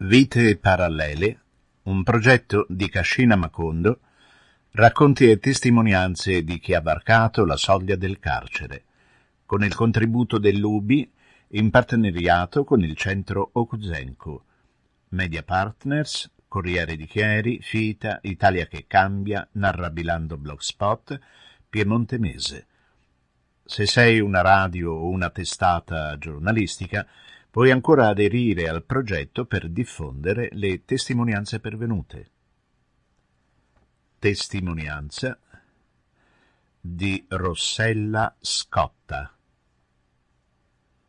Vite parallele, un progetto di Cascina Macondo, racconti e testimonianze di chi ha varcato la soglia del carcere, con il contributo dell'UBI in partenariato con il centro Okuzenko, Media Partners, Corriere di Chieri, Fita, Italia che cambia, Narrabilando Blogspot, Piemonte Mese. Se sei una radio o una testata giornalistica, puoi ancora aderire al progetto per diffondere le testimonianze pervenute. Testimonianza di Rossella Scotta.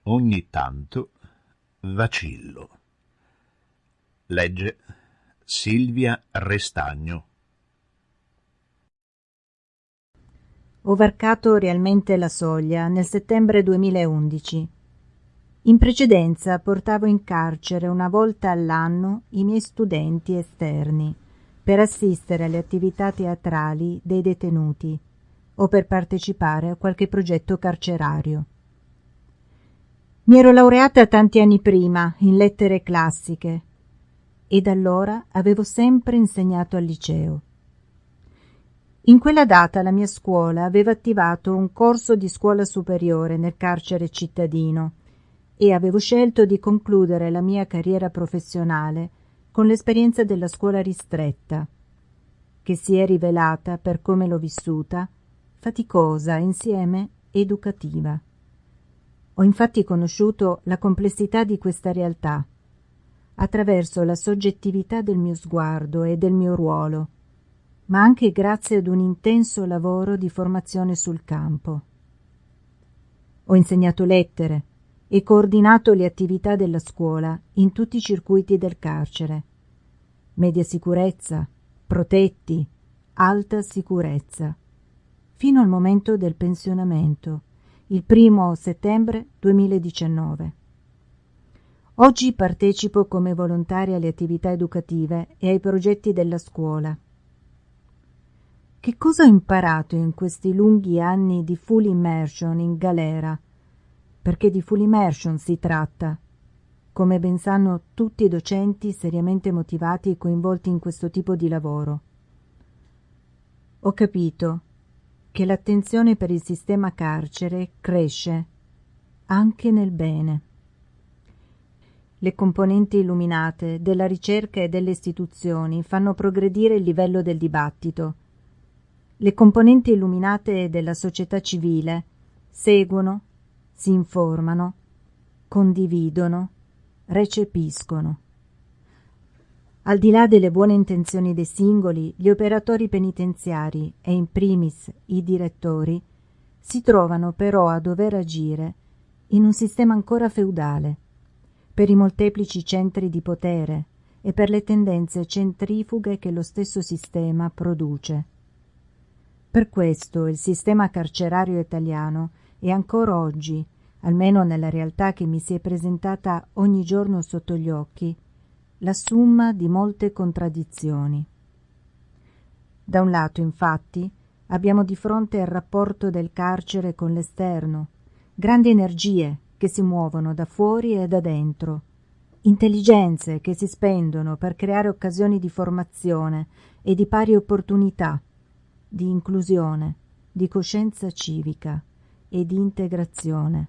Ogni tanto vacillo. Legge Silvia Restagno. Ho varcato realmente la soglia nel settembre 2011. In precedenza portavo in carcere una volta all'anno i miei studenti esterni per assistere alle attività teatrali dei detenuti o per partecipare a qualche progetto carcerario. Mi ero laureata tanti anni prima in lettere classiche e da allora avevo sempre insegnato al liceo. In quella data la mia scuola aveva attivato un corso di scuola superiore nel carcere cittadino e avevo scelto di concludere la mia carriera professionale con l'esperienza della scuola ristretta, che si è rivelata, per come l'ho vissuta, faticosa insieme educativa. Ho infatti conosciuto la complessità di questa realtà attraverso la soggettività del mio sguardo e del mio ruolo, ma anche grazie ad un intenso lavoro di formazione sul campo. Ho insegnato lettere, e coordinato le attività della scuola in tutti i circuiti del carcere. Media sicurezza, protetti, alta sicurezza, fino al momento del pensionamento, il primo settembre 2019. Oggi partecipo come volontaria alle attività educative e ai progetti della scuola. Che cosa ho imparato in questi lunghi anni di full immersion in galera perché di full immersion si tratta, come ben sanno tutti i docenti seriamente motivati e coinvolti in questo tipo di lavoro. Ho capito che l'attenzione per il sistema carcere cresce anche nel bene. Le componenti illuminate della ricerca e delle istituzioni fanno progredire il livello del dibattito. Le componenti illuminate della società civile seguono si informano, condividono, recepiscono. Al di là delle buone intenzioni dei singoli, gli operatori penitenziari e in primis i direttori si trovano però a dover agire in un sistema ancora feudale, per i molteplici centri di potere e per le tendenze centrifughe che lo stesso sistema produce. Per questo il sistema carcerario italiano e ancora oggi, almeno nella realtà che mi si è presentata ogni giorno sotto gli occhi, la summa di molte contraddizioni. Da un lato, infatti, abbiamo di fronte il rapporto del carcere con l'esterno, grandi energie che si muovono da fuori e da dentro, intelligenze che si spendono per creare occasioni di formazione e di pari opportunità, di inclusione, di coscienza civica e di integrazione.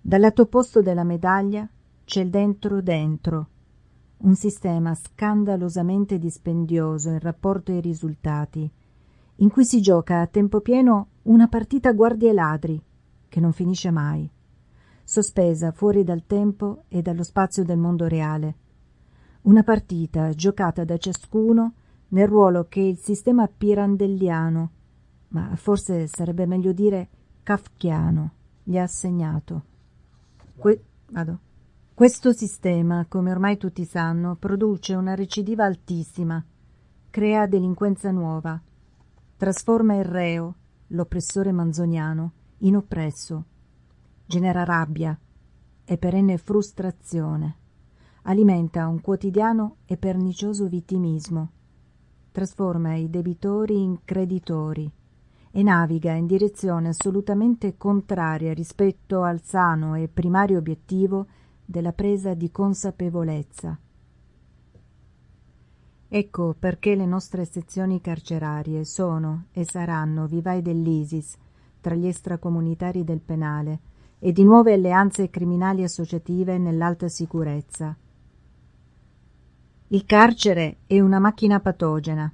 Dal lato opposto della medaglia c'è il dentro dentro, un sistema scandalosamente dispendioso in rapporto ai risultati, in cui si gioca a tempo pieno una partita guardie ladri, che non finisce mai, sospesa fuori dal tempo e dallo spazio del mondo reale. Una partita giocata da ciascuno nel ruolo che il sistema pirandelliano ma forse sarebbe meglio dire kafkiano, gli ha assegnato. Que- Questo sistema, come ormai tutti sanno, produce una recidiva altissima, crea delinquenza nuova, trasforma il reo, l'oppressore manzoniano, in oppresso, genera rabbia e perenne frustrazione, alimenta un quotidiano e pernicioso vittimismo, trasforma i debitori in creditori, e naviga in direzione assolutamente contraria rispetto al sano e primario obiettivo della presa di consapevolezza. Ecco perché le nostre sezioni carcerarie sono e saranno vivai dell'ISIS tra gli extracomunitari del penale e di nuove alleanze criminali associative nell'alta sicurezza. Il carcere è una macchina patogena.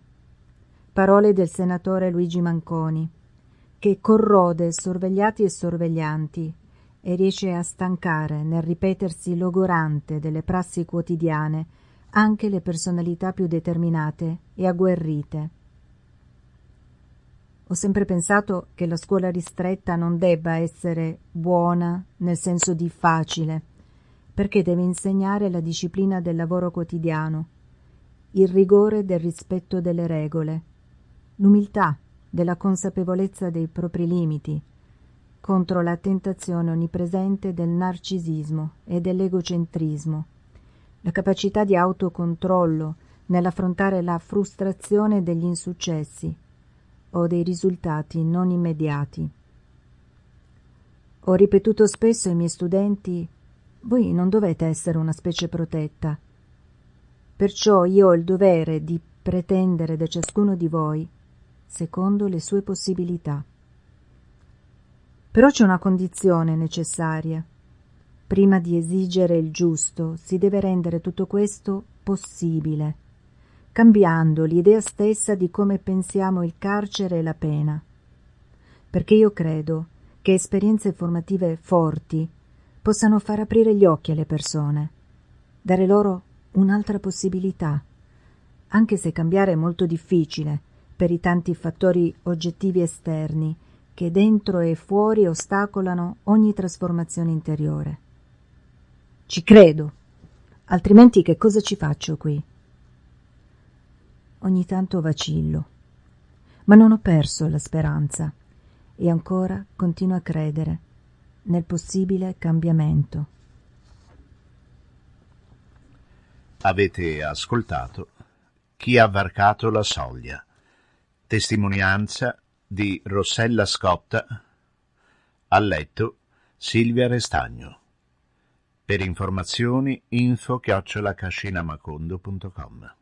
Parole del senatore Luigi Manconi, che corrode sorvegliati e sorveglianti e riesce a stancare nel ripetersi logorante delle prassi quotidiane anche le personalità più determinate e agguerrite. Ho sempre pensato che la scuola ristretta non debba essere buona nel senso di facile, perché deve insegnare la disciplina del lavoro quotidiano, il rigore del rispetto delle regole, l'umiltà della consapevolezza dei propri limiti, contro la tentazione onnipresente del narcisismo e dell'egocentrismo, la capacità di autocontrollo nell'affrontare la frustrazione degli insuccessi o dei risultati non immediati. Ho ripetuto spesso ai miei studenti voi non dovete essere una specie protetta. Perciò io ho il dovere di pretendere da ciascuno di voi secondo le sue possibilità. Però c'è una condizione necessaria. Prima di esigere il giusto si deve rendere tutto questo possibile cambiando l'idea stessa di come pensiamo il carcere e la pena. Perché io credo che esperienze formative forti possano far aprire gli occhi alle persone, dare loro un'altra possibilità, anche se cambiare è molto difficile per i tanti fattori oggettivi esterni che dentro e fuori ostacolano ogni trasformazione interiore. Ci credo, altrimenti che cosa ci faccio qui? Ogni tanto vacillo, ma non ho perso la speranza e ancora continuo a credere nel possibile cambiamento. Avete ascoltato Chi ha varcato la soglia, testimonianza di Rossella Scotta, ha letto Silvia Restagno. Per informazioni info chiocciolacascinamacondo.com